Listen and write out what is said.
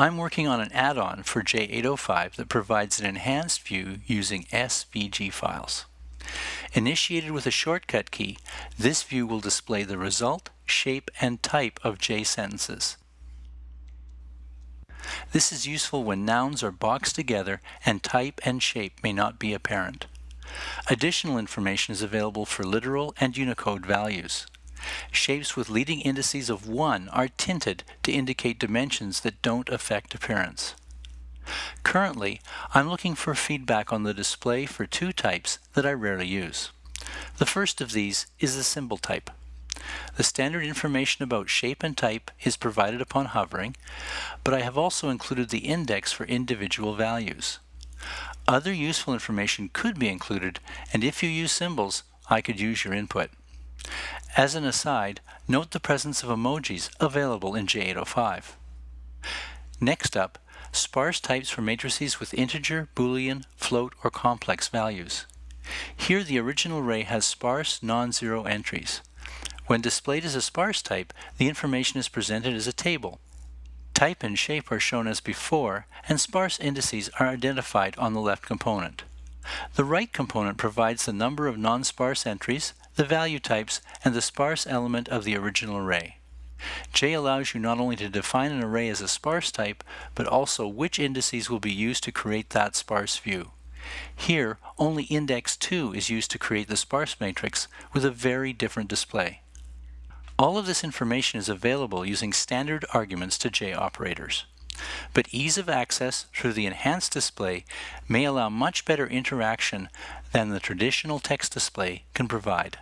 I'm working on an add-on for J805 that provides an enhanced view using SVG files. Initiated with a shortcut key, this view will display the result, shape, and type of J sentences. This is useful when nouns are boxed together and type and shape may not be apparent. Additional information is available for literal and Unicode values. Shapes with leading indices of 1 are tinted to indicate dimensions that don't affect appearance. Currently, I'm looking for feedback on the display for two types that I rarely use. The first of these is the symbol type. The standard information about shape and type is provided upon hovering, but I have also included the index for individual values. Other useful information could be included, and if you use symbols, I could use your input. As an aside, note the presence of emojis available in J805. Next up, sparse types for matrices with integer, boolean, float, or complex values. Here the original array has sparse, non-zero entries. When displayed as a sparse type, the information is presented as a table. Type and shape are shown as before, and sparse indices are identified on the left component. The right component provides the number of non-sparse entries, the value types, and the sparse element of the original array. J allows you not only to define an array as a sparse type, but also which indices will be used to create that sparse view. Here, only index 2 is used to create the sparse matrix with a very different display. All of this information is available using standard arguments to J operators. But ease of access through the enhanced display may allow much better interaction than the traditional text display can provide.